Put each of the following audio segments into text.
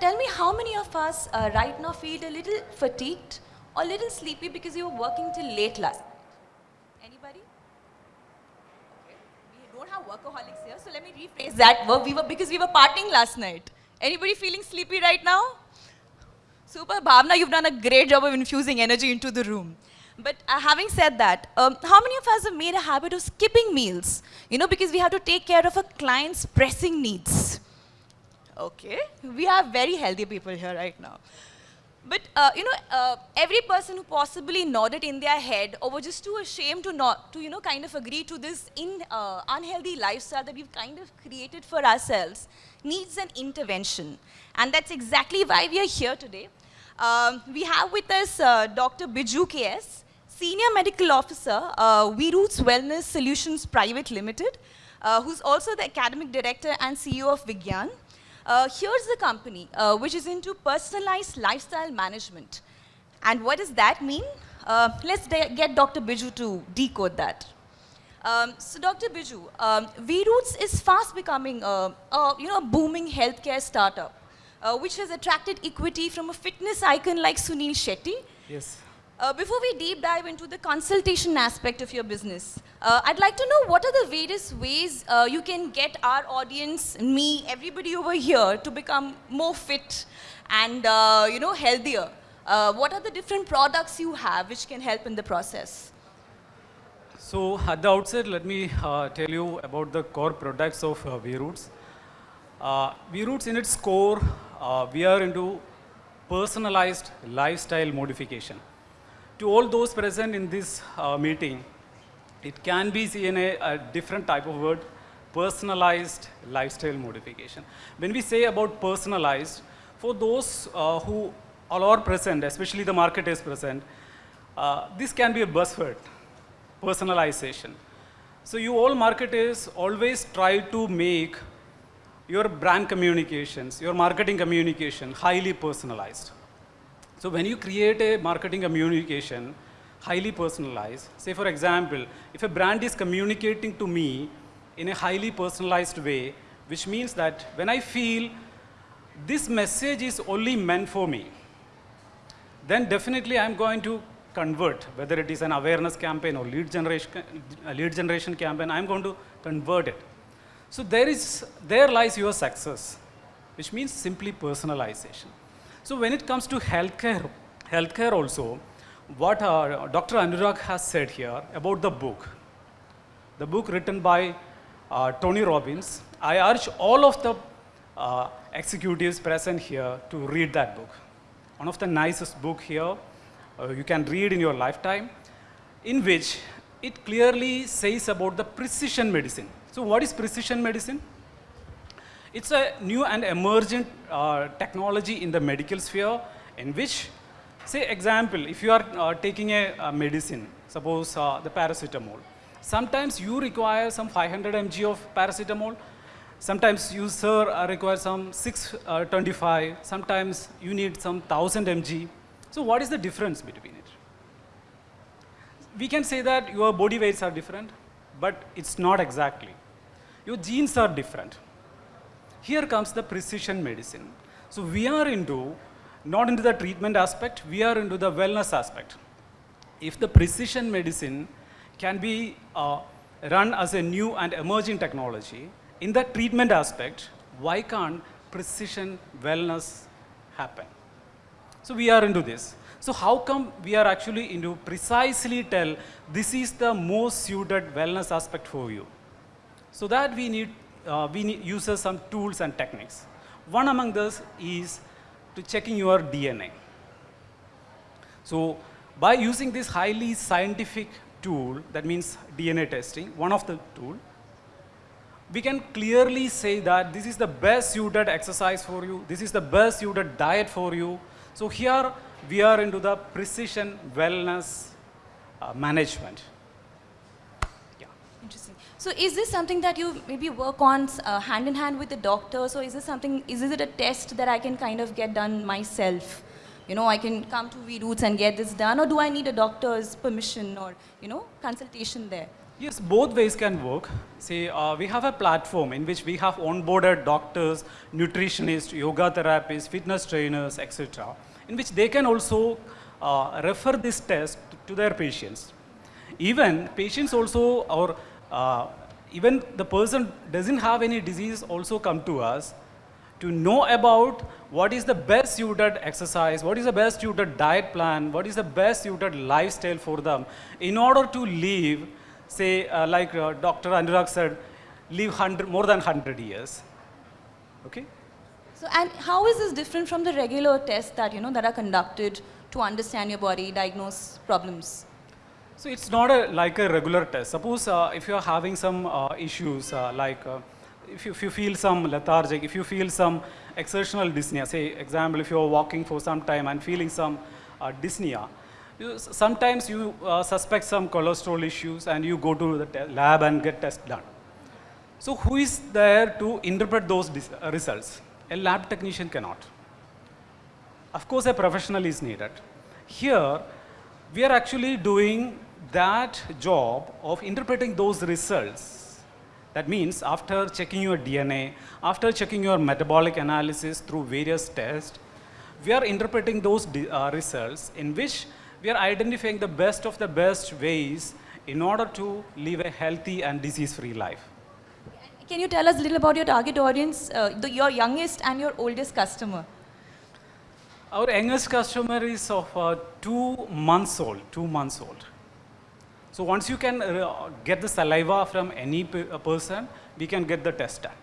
tell me how many of us uh, right now feel a little fatigued or a little sleepy because you were working till late last night? Anybody? Okay. We don't have workaholics here, so let me rephrase that. We were because we were partying last night. Anybody feeling sleepy right now? Super, Bhavna, you've done a great job of infusing energy into the room. But uh, having said that, um, how many of us have made a habit of skipping meals? You know, because we have to take care of a client's pressing needs. Okay, we have very healthy people here right now. But, uh, you know, uh, every person who possibly nodded in their head or were just too ashamed to not, to, you know, kind of agree to this in, uh, unhealthy lifestyle that we've kind of created for ourselves needs an intervention. And that's exactly why we are here today. Um, we have with us uh, Dr. Biju KS, Senior Medical Officer, uh, Vieroots Wellness Solutions Private Limited, uh, who's also the Academic Director and CEO of Vigyan. Uh, here's the company, uh, which is into personalized lifestyle management. And what does that mean? Uh, let's get Dr. Biju to decode that. Um, so Dr. Biju, um, Vieroots is fast becoming a, a, you know, a booming healthcare startup, uh, which has attracted equity from a fitness icon like Sunil Shetty. Yes. Uh, before we deep dive into the consultation aspect of your business, uh, I'd like to know what are the various ways uh, you can get our audience, me, everybody over here to become more fit and uh, you know healthier. Uh, what are the different products you have which can help in the process? So at the outset, let me uh, tell you about the core products of uh, Vieroots. Vieroots in its core, we are into personalized lifestyle modification to all those present in this uh, meeting, it can be seen a, a different type of word, personalized lifestyle modification. When we say about personalized, for those uh, who all are present, especially the market is present, uh, this can be a buzzword, personalization. So you all marketers always try to make your brand communications, your marketing communication highly personalized. So when you create a marketing communication, highly personalized, say for example, if a brand is communicating to me in a highly personalized way, which means that when I feel this message is only meant for me, then definitely I'm going to convert, whether it is an awareness campaign or lead generation, uh, lead generation campaign, I'm going to convert it. So there is, there lies your success, which means simply personalization. So when it comes to healthcare, healthcare also, what uh, Dr. Anurag has said here about the book, the book written by uh, Tony Robbins, I urge all of the uh, executives present here to read that book. One of the nicest book here uh, you can read in your lifetime, in which it clearly says about the precision medicine. So what is precision medicine? It's a new and emergent uh, technology in the medical sphere in which, say example, if you are uh, taking a, a, medicine, suppose uh, the paracetamol, sometimes you require some 500 mg of paracetamol, sometimes you sir uh, require some 625, uh, sometimes you need some 1000 mg. So what is the difference between it? We can say that your body weights are different, but it's not exactly. Your genes are different here comes the precision medicine. So we are into, not into the treatment aspect, we are into the wellness aspect. If the precision medicine can be uh, run as a new and emerging technology, in the treatment aspect, why can't precision wellness happen? So we are into this. So how come we are actually into precisely tell this is the most suited wellness aspect for you? So that we need uh, we need, uses some tools and techniques. One among those is to checking your DNA. So by using this highly scientific tool, that means DNA testing, one of the tool, we can clearly say that this is the best suited exercise for you, this is the best suited diet for you. So here we are into the precision wellness uh, management. So is this something that you maybe work on uh, hand in hand with the doctor? So is this something, is it a test that I can kind of get done myself? You know, I can come to Vieroots and get this done or do I need a doctor's permission or, you know, consultation there? Yes, both ways can work. See, uh, we have a platform in which we have onboarded doctors, nutritionists, yoga therapists, fitness trainers, etc., in which they can also uh, refer this test to their patients. Even patients also, or uh, even the person doesn't have any disease also come to us to know about what is the best suited exercise, what is the best suited diet plan, what is the best suited lifestyle for them in order to live, say, uh, like uh, Dr. Anurag said, live 100, more than 100 years. Okay? So, and how is this different from the regular tests that, you know, that are conducted to understand your body, diagnose problems? So it's not a, like a regular test. Suppose uh, if you're having some uh, issues uh, like uh, if you, if you feel some lethargic, if you feel some exertional dyspnea, say example, if you're walking for some time and feeling some uh, dyspnea, you, sometimes you suspect some cholesterol issues and you go to the lab and get test done. So who is there to interpret those results? A lab technician cannot. Of course, a professional is needed. Here, we are actually doing that job of interpreting those results. That means after checking your DNA, after checking your metabolic analysis through various tests, we are interpreting those uh, results in which we are identifying the best of the best ways in order to live a healthy and disease-free life. Can you tell us a little about your target audience, uh, the, your youngest and your oldest customer? Our youngest customer is of uh, two months old, two months old. So once you can uh, get the saliva from any uh, person, we can get the test done.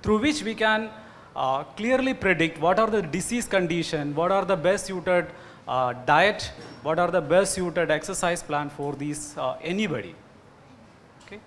Through which we can uh, clearly predict what are the disease condition, what are the best suited uh, diet, what are the best suited exercise plan for these uh, anybody. Okay.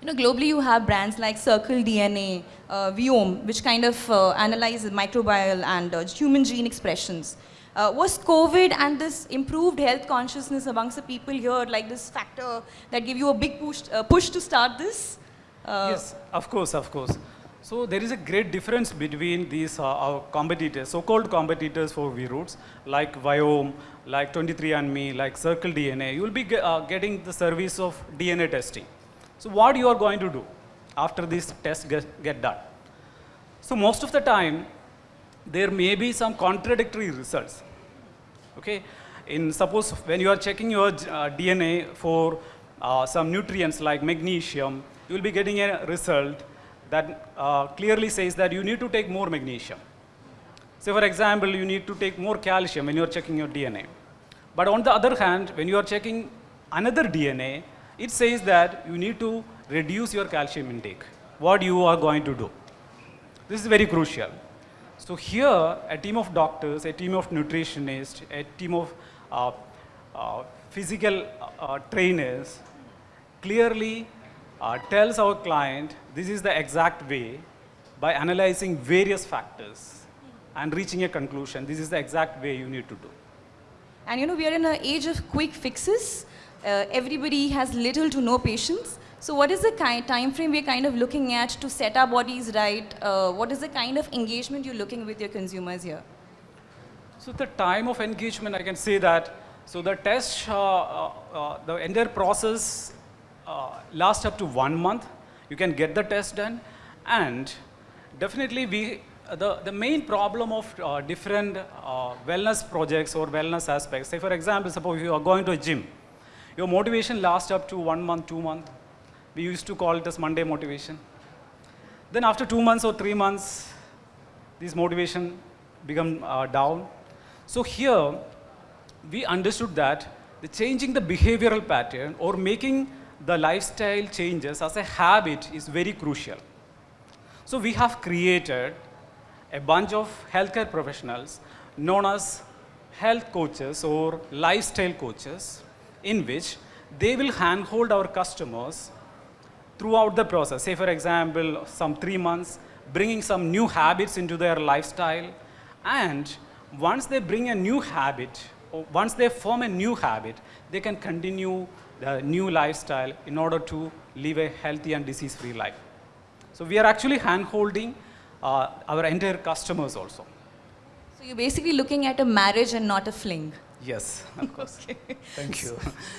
You know, globally you have brands like Circle DNA, uh, Viome, which kind of analyze microbial and human gene expressions. Uh, was COVID and this improved health consciousness amongst the people here like this factor that gave you a big push, uh, push to start this? Uh, yes, of course, of course. So there is a great difference between these uh, our competitors, so-called competitors for Vieroots, like Viome, like 23andMe, like Circle DNA. You will be ge- uh, getting the service of DNA testing. So what you are going to do after this test get, get done? So most of the time, there may be some contradictory results. Okay, in suppose when you are checking your uh, DNA for uh, some nutrients like magnesium, you will be getting a result that uh, clearly says that you need to take more magnesium. So for example, you need to take more calcium when you are checking your DNA. But on the other hand, when you are checking another DNA, it says that you need to reduce your calcium intake. What you are going to do? This is very crucial. So here, a team of doctors, a team of nutritionists, a team of uh, uh, physical uh, trainers clearly uh, tells our client this is the exact way by analyzing various factors and reaching a conclusion. This is the exact way you need to do. And you know, we are in an age of quick fixes. Uh, everybody has little to no patience. So what is the kind time frame we're kind of looking at to set our bodies right? Uh, what is the kind of engagement you're looking with your consumers here? So the time of engagement, I can say that. So the test, uh, uh, uh, the entire process uh, lasts up to one month. You can get the test done, and definitely we. uh, The, the main problem of different wellness projects or wellness aspects, say for example, suppose you are going to a gym, your motivation lasts up to one month, two months. We used to call it as Monday motivation. Then after two months or three months, this motivation become uh, down. So here, we understood that the changing the behavioral pattern or making the lifestyle changes as a habit is very crucial. So we have created a bunch of healthcare professionals known as health coaches or lifestyle coaches in which they will handhold our customers throughout the process. Say, for example, some three months, bringing some new habits into their lifestyle. And once they bring a new habit, or once they form a new habit, they can continue the new lifestyle in order to live a healthy and disease free life. So, we are actually hand holding uh, our entire customers also. So you're basically looking at a marriage and not a fling. Yes, of course. Thank you.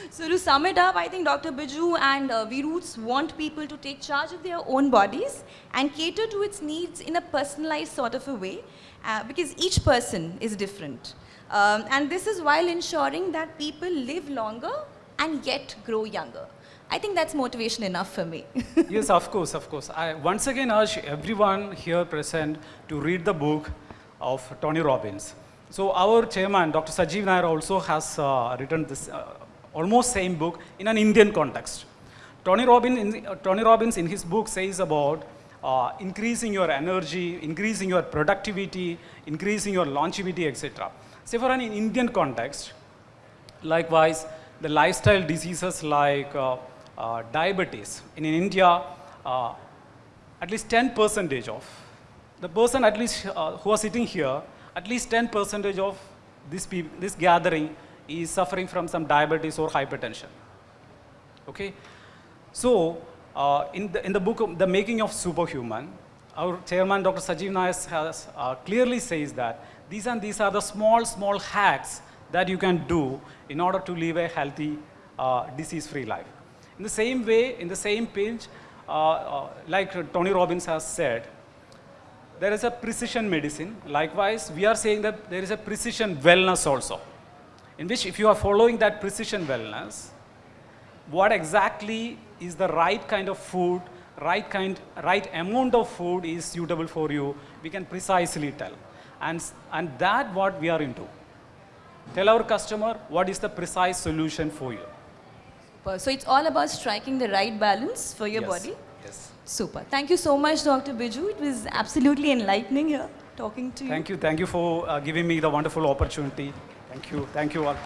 So to sum it up, I think Dr. Biju and uh, Vieroots want people to take charge of their own bodies and cater to its needs in a personalized sort of a way uh, because each person is different. Um, and this is while ensuring that people live longer and yet grow younger. I think that's motivation enough for me. yes, of course, of course. I once again urge everyone here present to read the book of Tony Robbins. So our chairman, Dr. Sajeev Nair, also has uh, written this uh, almost same book in an Indian context. Tony Robbins, in, uh, Tony Robbins in his book says about uh, increasing your energy, increasing your productivity, increasing your longevity, etc. Say for an Indian context, likewise, the lifestyle diseases like uh, uh, diabetes. In India, uh, at least 10 percentage of the person at least who are sitting here, at least 10 percentage of this, this gathering is suffering from some diabetes or hypertension. Okay? So, uh, in, the, in the book, The Making of Superhuman, our chairman, Dr. Sajeev Nair, has uh, clearly says that these and these are the small, small hacks that you can do in order to live a healthy, uh, disease-free life. In the same way, in the same pinch, uh, uh, like Tony Robbins has said, there is a precision medicine. Likewise, we are saying that there is a precision wellness also, in which if you are following that precision wellness, what exactly is the right kind of food, right kind, right amount of food is suitable for you, we can precisely tell. And, and that what we are into. Tell our customer what is the precise solution for you. so it's all about striking the right balance for your Yes. body. Yes. Super. Thank you so much, Dr. Biju. It was absolutely enlightening here talking to you. Thank you. Thank you for uh, giving me the wonderful opportunity. Thank you. Thank you all.